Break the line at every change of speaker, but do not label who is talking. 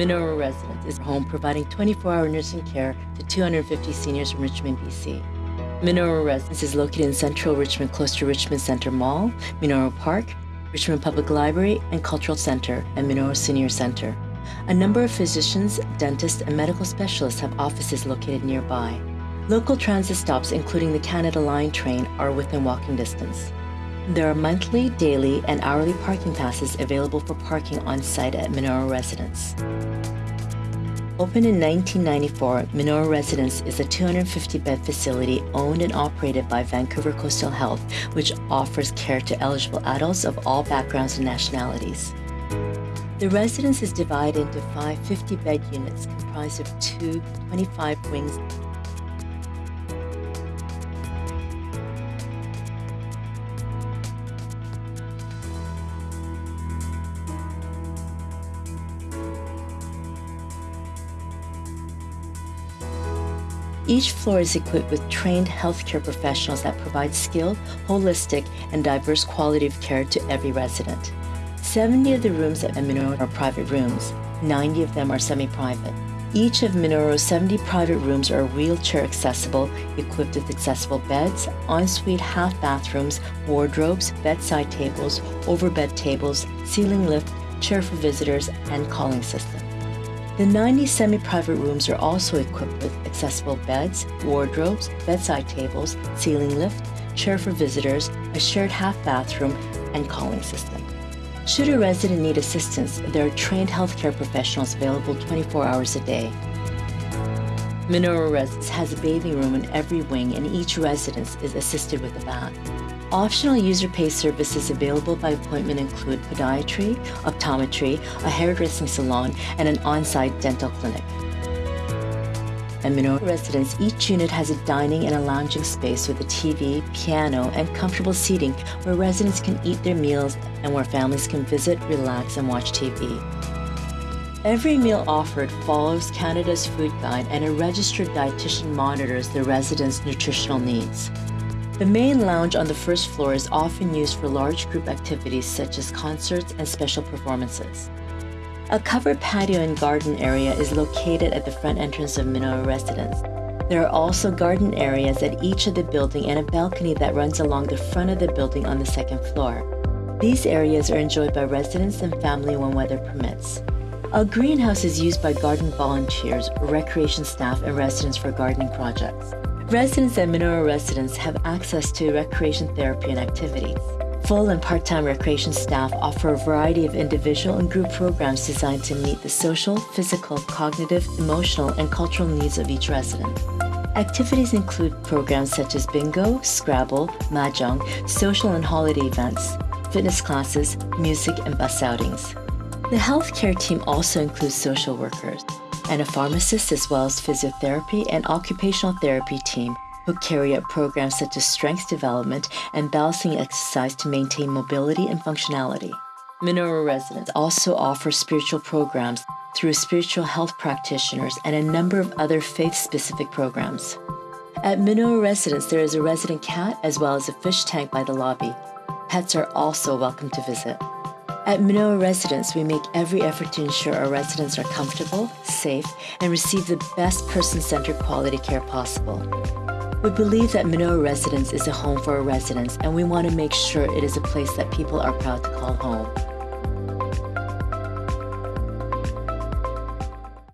Minoru Residence is a home providing 24-hour nursing care to 250 seniors from Richmond, BC. Minoru Residence is located in central Richmond, close to Richmond Center Mall, Minoru Park, Richmond Public Library and Cultural Center, and Minoru Senior Center. A number of physicians, dentists, and medical specialists have offices located nearby. Local transit stops, including the Canada Line train, are within walking distance. There are monthly, daily, and hourly parking passes available for parking on site at Minoru Residence. Opened in 1994, Minoru Residence is a 250-bed facility owned and operated by Vancouver Coastal Health, which offers care to eligible adults of all backgrounds and nationalities. The residence is divided into five 50-bed units comprised of two 25 wings Each floor is equipped with trained healthcare professionals that provide skilled, holistic, and diverse quality of care to every resident. 70 of the rooms at Minoru are private rooms. 90 of them are semi-private. Each of Minoru's 70 private rooms are wheelchair accessible, equipped with accessible beds, ensuite half bathrooms, wardrobes, bedside tables, overbed tables, ceiling lift, chair for visitors, and calling system. The 90 semi-private rooms are also equipped with accessible beds, wardrobes, bedside tables, ceiling lift, chair for visitors, a shared half bathroom, and calling system. Should a resident need assistance, there are trained healthcare professionals available 24 hours a day. Minoru Residence has a bathing room in every wing and each residence is assisted with a bath. Optional user-pay services available by appointment include podiatry, optometry, a hairdressing salon, and an on-site dental clinic. At Minoru Residence, each unit has a dining and a lounging space with a TV, piano, and comfortable seating where residents can eat their meals and where families can visit, relax, and watch TV. Every meal offered follows Canada's Food Guide and a registered dietitian monitors the residents' nutritional needs. The main lounge on the first floor is often used for large group activities such as concerts and special performances. A covered patio and garden area is located at the front entrance of Minoru Residence. There are also garden areas at each of the building and a balcony that runs along the front of the building on the second floor. These areas are enjoyed by residents and family when weather permits. A greenhouse is used by garden volunteers, recreation staff, and residents for gardening projects. Residents and Minoru residents have access to recreation therapy and activities. Full and part-time recreation staff offer a variety of individual and group programs designed to meet the social, physical, cognitive, emotional, and cultural needs of each resident. Activities include programs such as bingo, Scrabble, mahjong, social and holiday events, fitness classes, music, and bus outings. The healthcare team also includes social workers and a pharmacist as well as physiotherapy and occupational therapy team who carry out programs such as strength development and balancing exercise to maintain mobility and functionality. Minoru residents also offer spiritual programs through spiritual health practitioners and a number of other faith-specific programs. At Minoru Residence, there is a resident cat as well as a fish tank by the lobby. Pets are also welcome to visit. At Minoru Residence, we make every effort to ensure our residents are comfortable, safe, and receive the best person-centered quality care possible. We believe that Minoru Residence is a home for our residents, and we want to make sure it is a place that people are proud to call home.